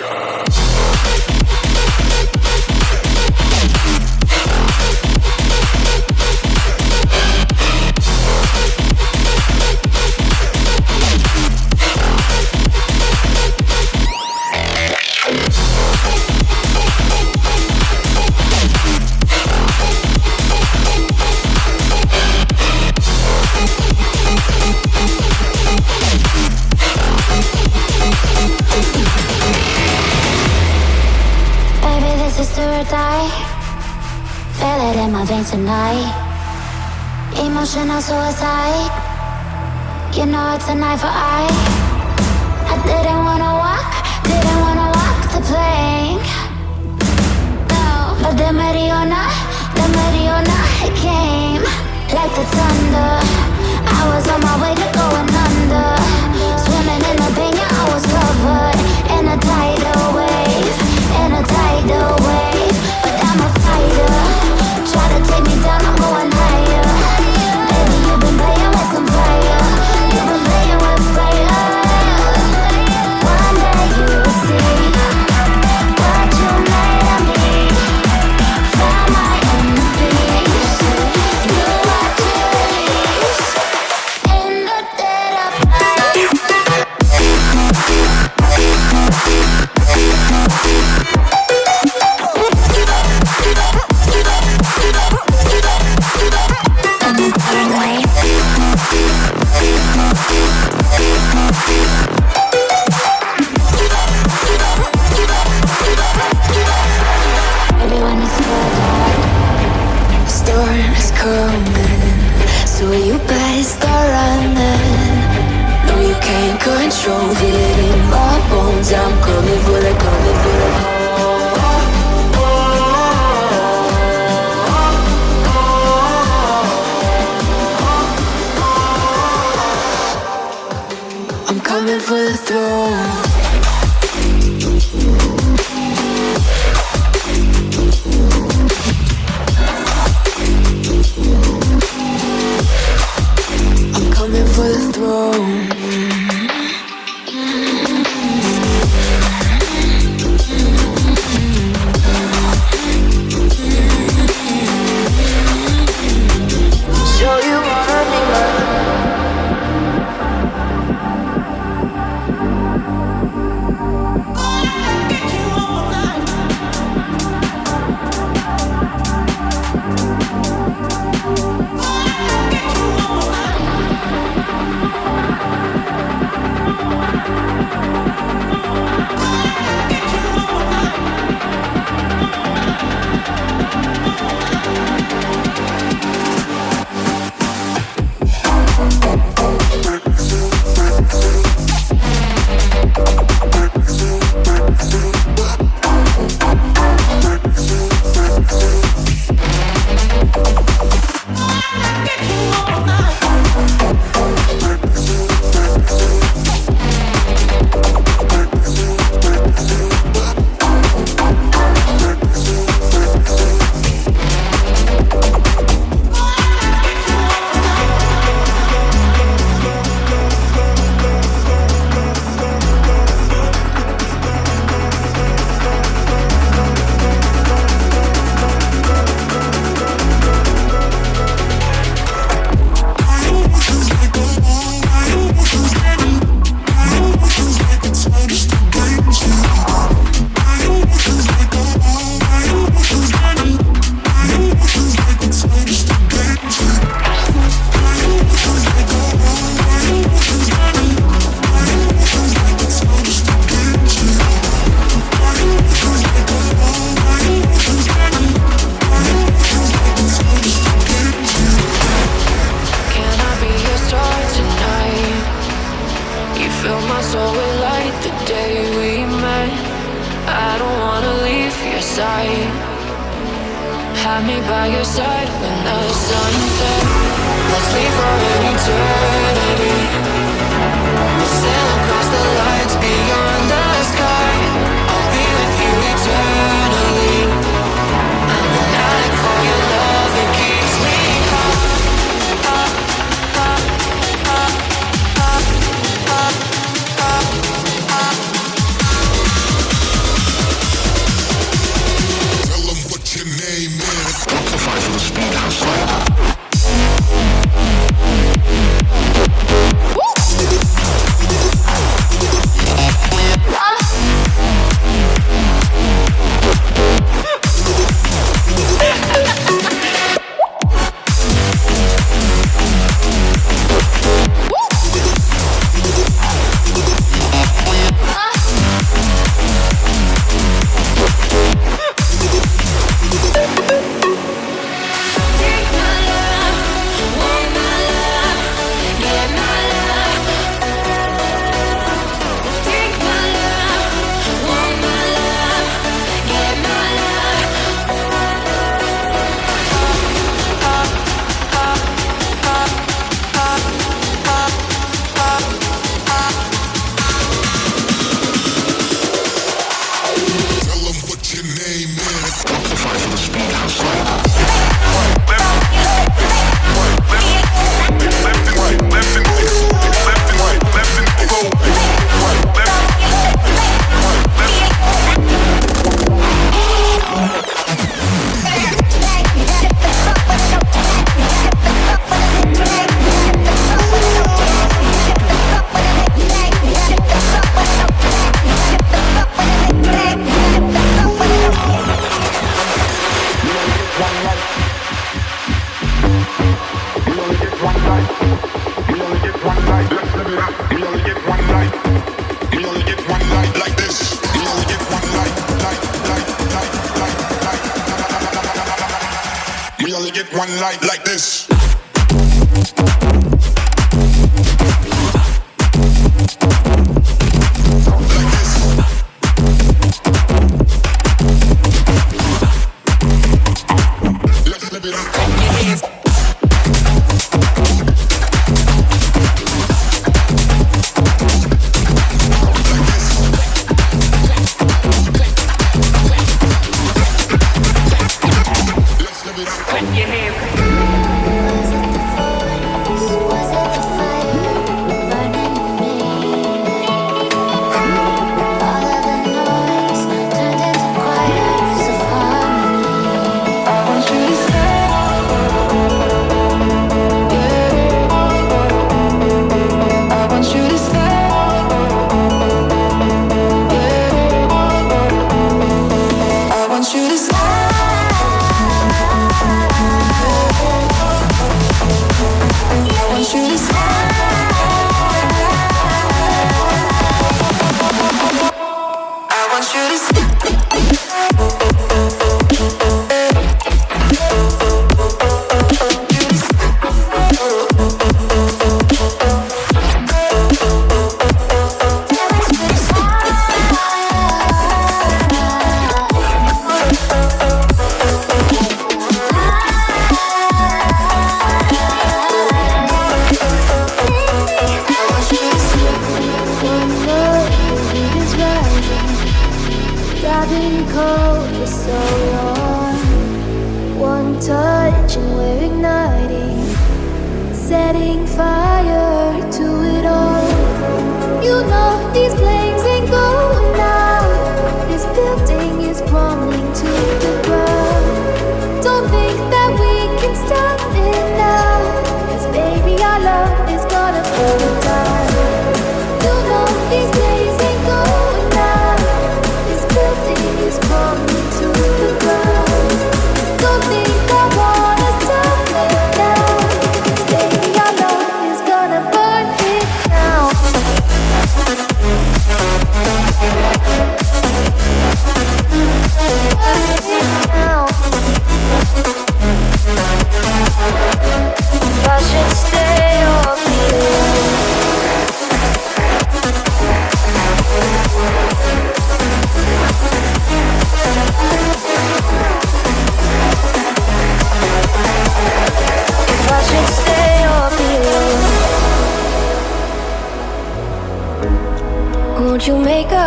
Show.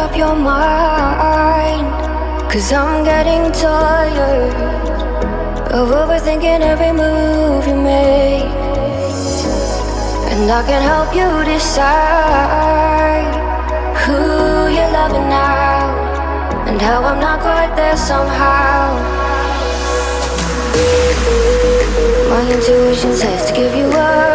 Up your mind? Cause I'm getting tired of overthinking every move you make. And I can help you decide who you're loving now and how I'm not quite there somehow. My intuition says to give you up,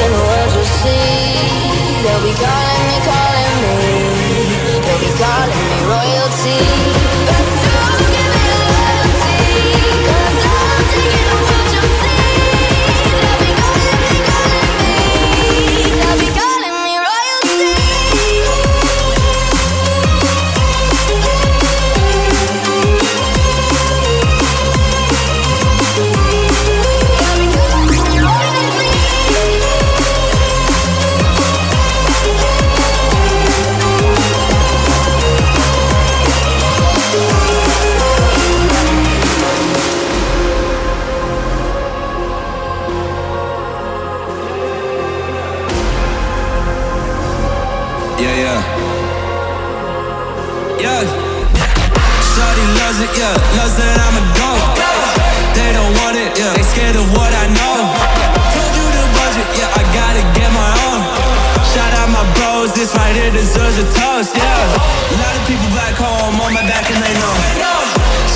broken words will see that we got pros, this right here deserves a toast, yeah. A lot of people back home on my back and they know.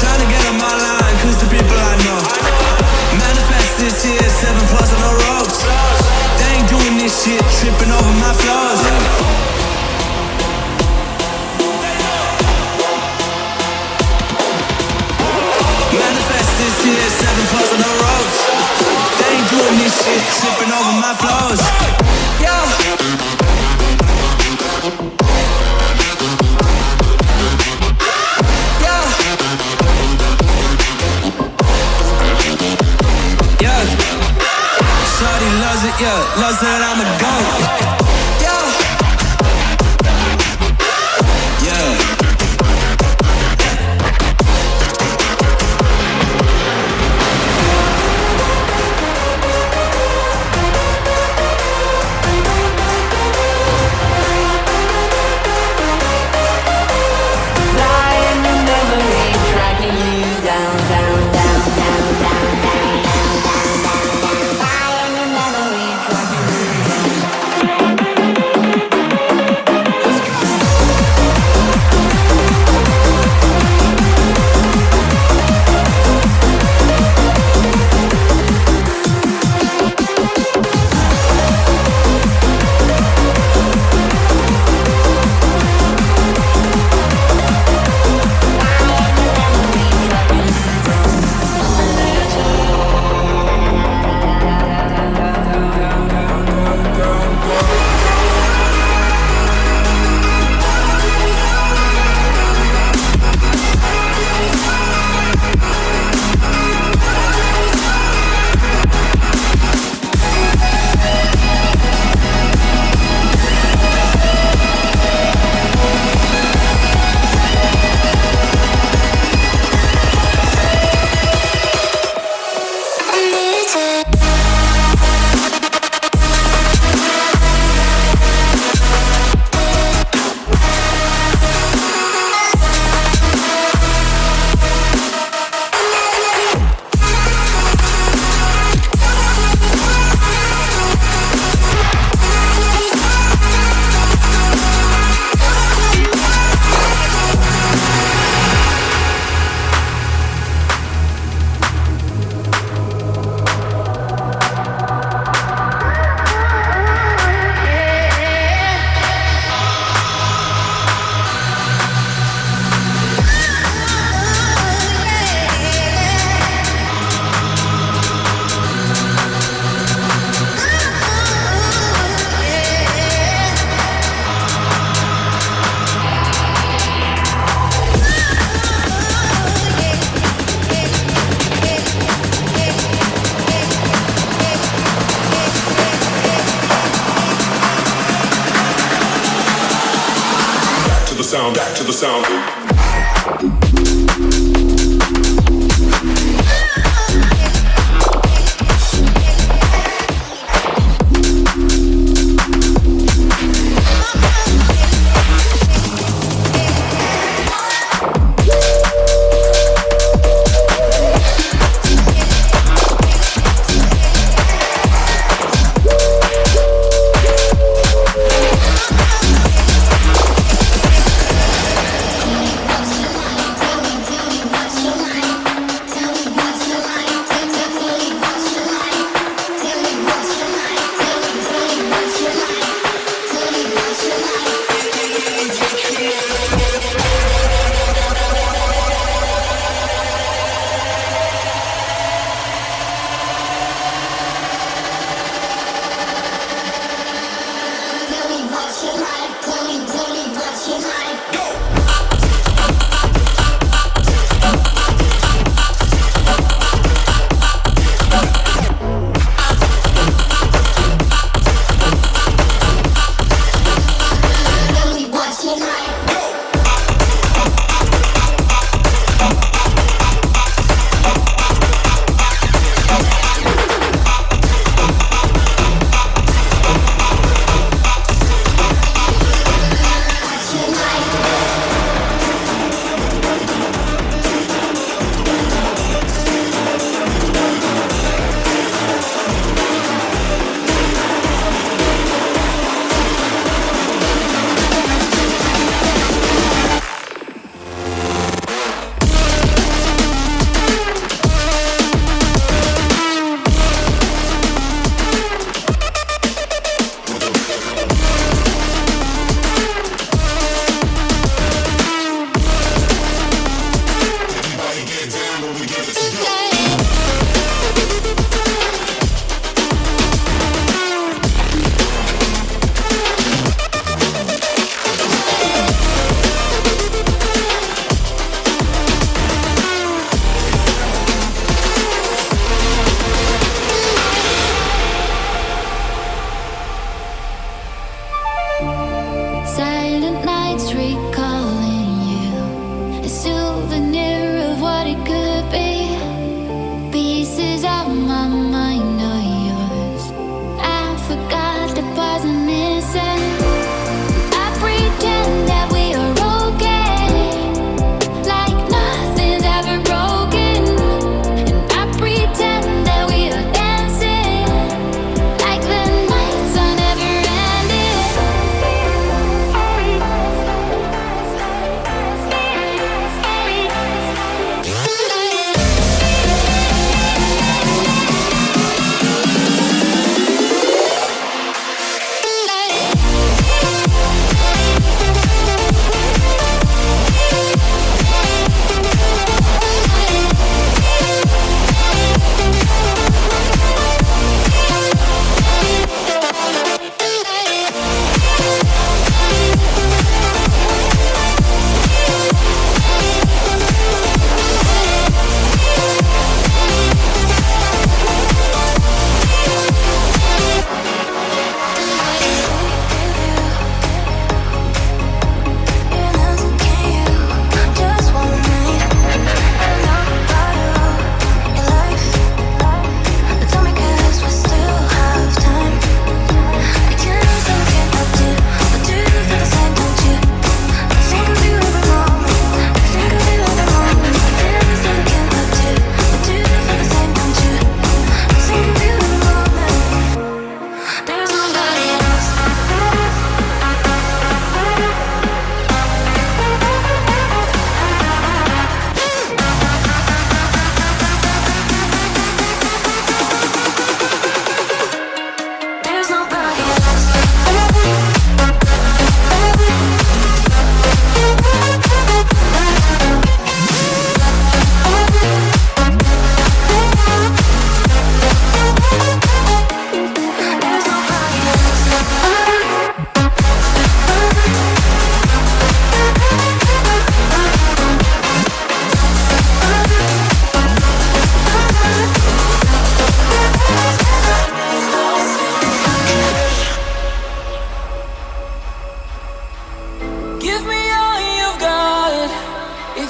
Trying to get on my line, cause the people I know. Manifest this year seven plus on the ropes. They ain't doing this shit, tripping over my flaws, yeah. This here, seven plus on the ropes. They ain't doing this shit, tripping over my flows Yeah Lazera back to the sound.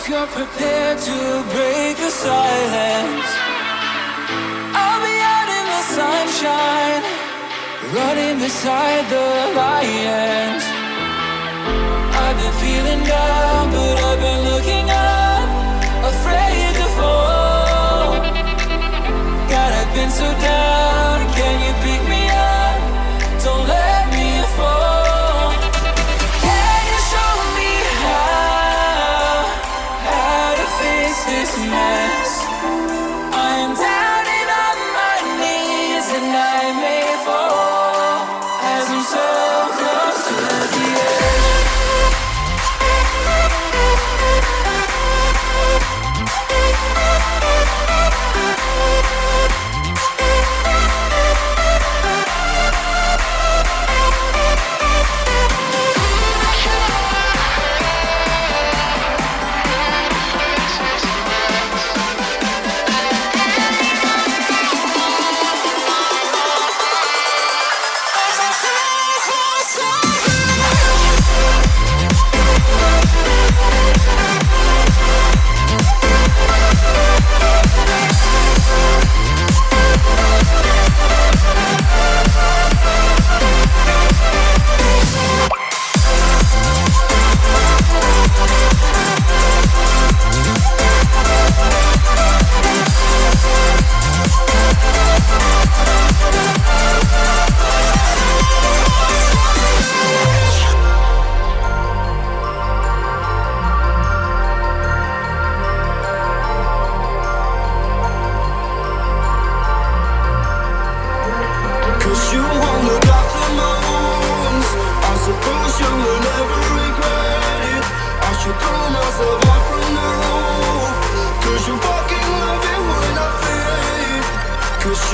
if you're prepared to break the silence. I'll be out in the sunshine Running beside the lions. I've been feeling down but I've been looking up Afraid to fall. God, I've been so down.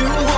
you